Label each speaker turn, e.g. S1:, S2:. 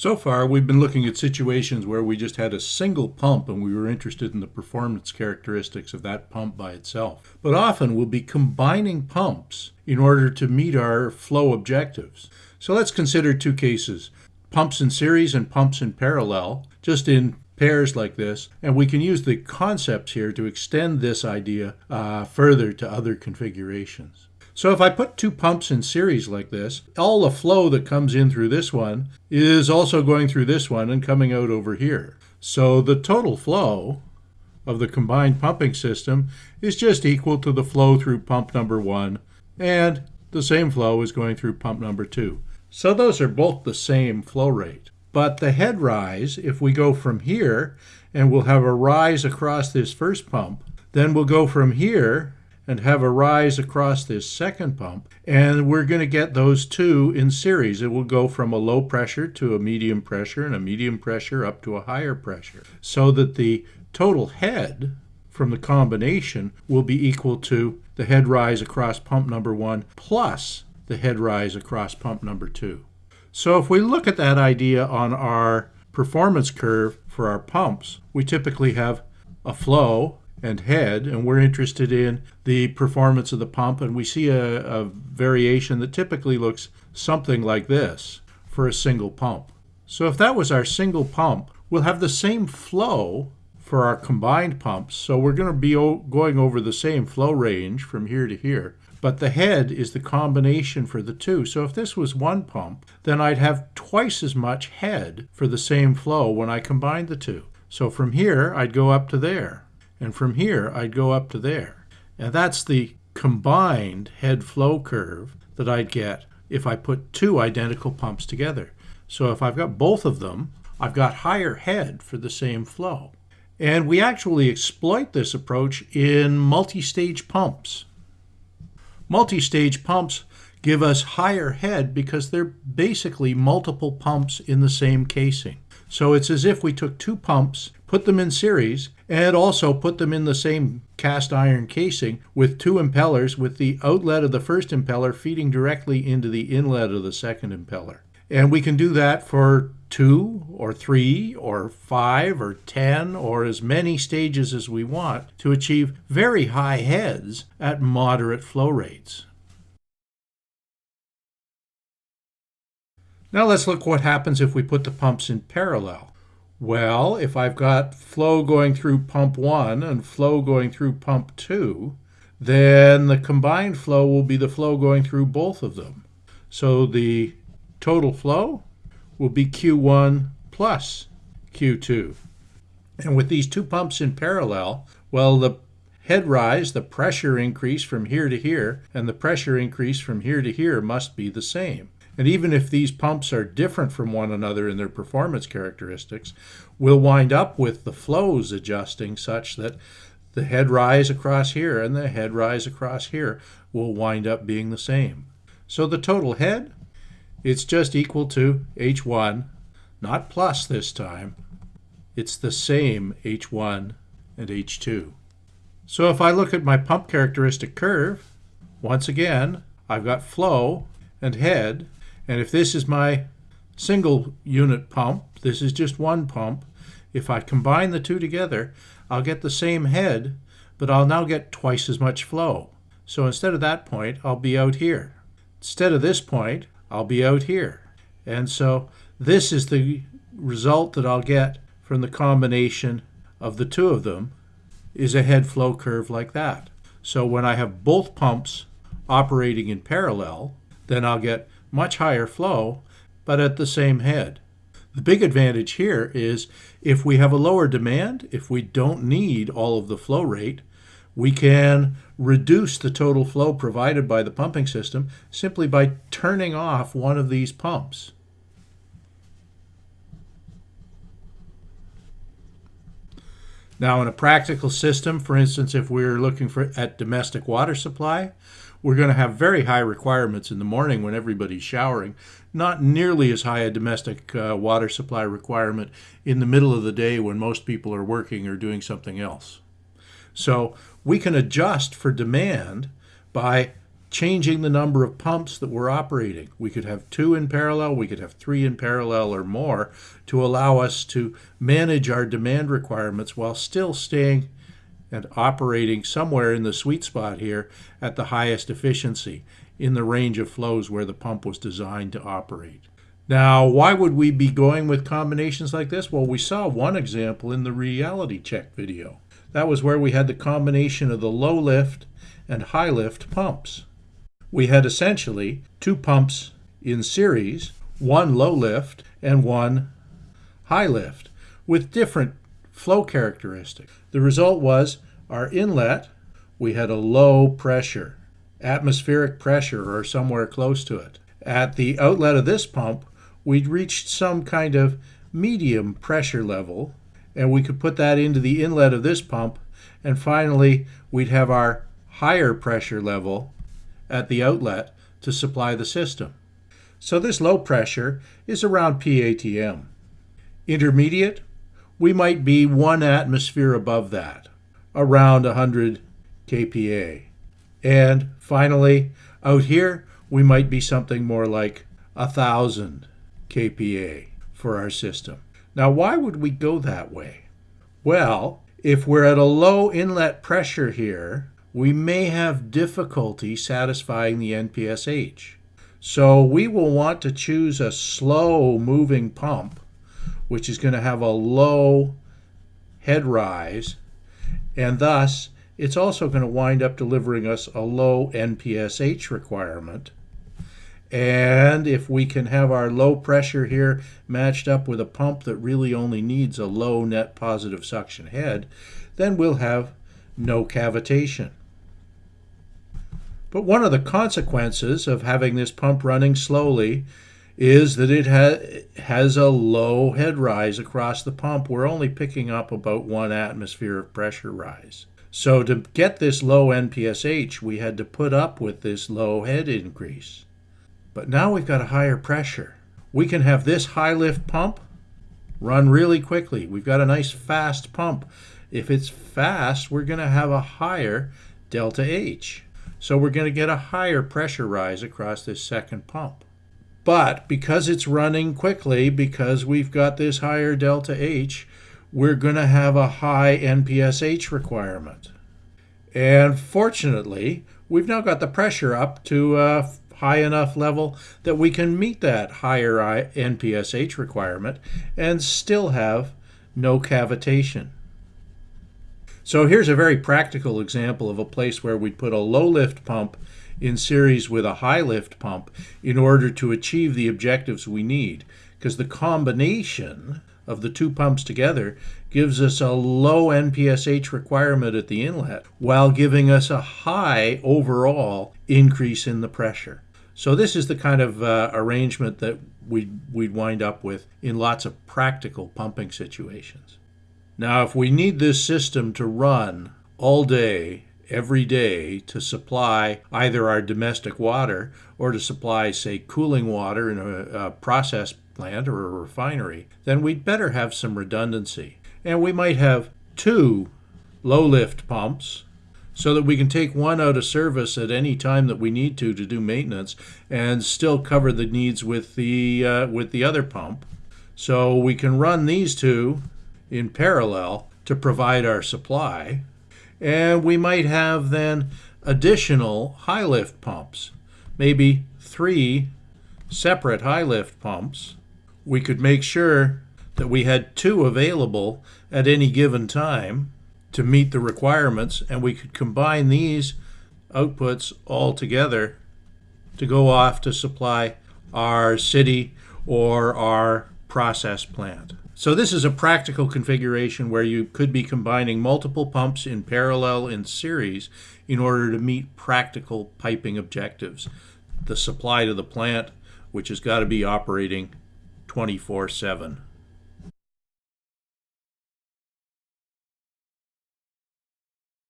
S1: So far, we've been looking at situations where we just had a single pump and we were interested in the performance characteristics of that pump by itself. But often we'll be combining pumps in order to meet our flow objectives. So let's consider two cases, pumps in series and pumps in parallel, just in pairs like this. And we can use the concepts here to extend this idea uh, further to other configurations. So if I put two pumps in series like this, all the flow that comes in through this one is also going through this one and coming out over here. So the total flow of the combined pumping system is just equal to the flow through pump number one and the same flow is going through pump number two. So those are both the same flow rate. But the head rise, if we go from here and we'll have a rise across this first pump, then we'll go from here and have a rise across this second pump. And we're going to get those two in series. It will go from a low pressure to a medium pressure and a medium pressure up to a higher pressure so that the total head from the combination will be equal to the head rise across pump number one plus the head rise across pump number two. So if we look at that idea on our performance curve for our pumps, we typically have a flow and head, and we're interested in the performance of the pump, and we see a, a, variation that typically looks something like this for a single pump. So if that was our single pump, we'll have the same flow for our combined pumps, so we're going to be going over the same flow range from here to here. But the head is the combination for the two. So if this was one pump, then I'd have twice as much head for the same flow when I combine the two. So from here, I'd go up to there. And from here, I'd go up to there. And that's the combined head flow curve that I'd get if I put two identical pumps together. So if I've got both of them, I've got higher head for the same flow. And we actually exploit this approach in multi-stage pumps. Multi-stage pumps give us higher head because they're basically multiple pumps in the same casing. So it's as if we took two pumps, put them in series, and also put them in the same cast iron casing with two impellers with the outlet of the first impeller feeding directly into the inlet of the second impeller. And we can do that for two or three or five or ten or as many stages as we want to achieve very high heads at moderate flow rates. Now let's look what happens if we put the pumps in parallel. Well, if I've got flow going through pump 1 and flow going through pump 2, then the combined flow will be the flow going through both of them. So the total flow will be Q1 plus Q2. And with these two pumps in parallel, well, the head rise, the pressure increase from here to here, and the pressure increase from here to here must be the same. And even if these pumps are different from one another in their performance characteristics, we'll wind up with the flows adjusting such that the head rise across here and the head rise across here will wind up being the same. So the total head, it's just equal to H1, not plus this time. It's the same H1 and H2. So if I look at my pump characteristic curve, once again, I've got flow and head, and if this is my single unit pump, this is just one pump, if I combine the two together, I'll get the same head, but I'll now get twice as much flow. So instead of that point, I'll be out here. Instead of this point, I'll be out here. And so this is the result that I'll get from the combination of the two of them is a head flow curve like that. So when I have both pumps operating in parallel, then I'll get much higher flow, but at the same head. The big advantage here is if we have a lower demand, if we don't need all of the flow rate, we can reduce the total flow provided by the pumping system simply by turning off one of these pumps. Now in a practical system, for instance, if we're looking for at domestic water supply, we're going to have very high requirements in the morning when everybody's showering. Not nearly as high a domestic uh, water supply requirement in the middle of the day when most people are working or doing something else. So we can adjust for demand by changing the number of pumps that we're operating. We could have two in parallel, we could have three in parallel or more to allow us to manage our demand requirements while still staying and operating somewhere in the sweet spot here at the highest efficiency in the range of flows where the pump was designed to operate. Now, why would we be going with combinations like this? Well, we saw one example in the reality check video. That was where we had the combination of the low lift and high lift pumps. We had essentially two pumps in series, one low lift and one high lift, with different flow characteristic. The result was our inlet, we had a low pressure, atmospheric pressure or somewhere close to it. At the outlet of this pump, we'd reached some kind of medium pressure level, and we could put that into the inlet of this pump, and finally we'd have our higher pressure level at the outlet to supply the system. So this low pressure is around PATM. Intermediate, we might be one atmosphere above that, around 100 kPa. And finally, out here, we might be something more like 1,000 kPa for our system. Now, why would we go that way? Well, if we're at a low inlet pressure here, we may have difficulty satisfying the NPSH. So we will want to choose a slow moving pump which is going to have a low head rise, and thus it's also going to wind up delivering us a low NPSH requirement. And if we can have our low pressure here matched up with a pump that really only needs a low net positive suction head, then we'll have no cavitation. But one of the consequences of having this pump running slowly is that it ha- has a low head rise across the pump. We're only picking up about one atmosphere of pressure rise. So to get this low NPSH, we had to put up with this low head increase. But now we've got a higher pressure. We can have this high lift pump run really quickly. We've got a nice fast pump. If it's fast, we're going to have a higher delta H. So we're going to get a higher pressure rise across this second pump. But because it's running quickly, because we've got this higher delta H, we're going to have a high NPSH requirement. And fortunately, we've now got the pressure up to a high enough level that we can meet that higher NPSH requirement and still have no cavitation. So here's a very practical example of a place where we'd put a low lift pump in series with a high lift pump in order to achieve the objectives we need. Because the combination of the two pumps together gives us a low NPSH requirement at the inlet while giving us a high overall increase in the pressure. So this is the kind of uh, arrangement that we'd, we'd wind up with in lots of practical pumping situations. Now, if we need this system to run all day every day to supply either our domestic water or to supply, say, cooling water in a, a process plant or a refinery, then we'd better have some redundancy. And we might have two low lift pumps so that we can take one out of service at any time that we need to to do maintenance and still cover the needs with the uh, with the other pump. So we can run these two in parallel to provide our supply and we might have then additional high lift pumps, maybe three separate high lift pumps. We could make sure that we had two available at any given time to meet the requirements, and we could combine these outputs all together to go off to supply our city or our process plant. So this is a practical configuration where you could be combining multiple pumps in parallel in series in order to meet practical piping objectives. The supply to the plant, which has got to be operating 24 7.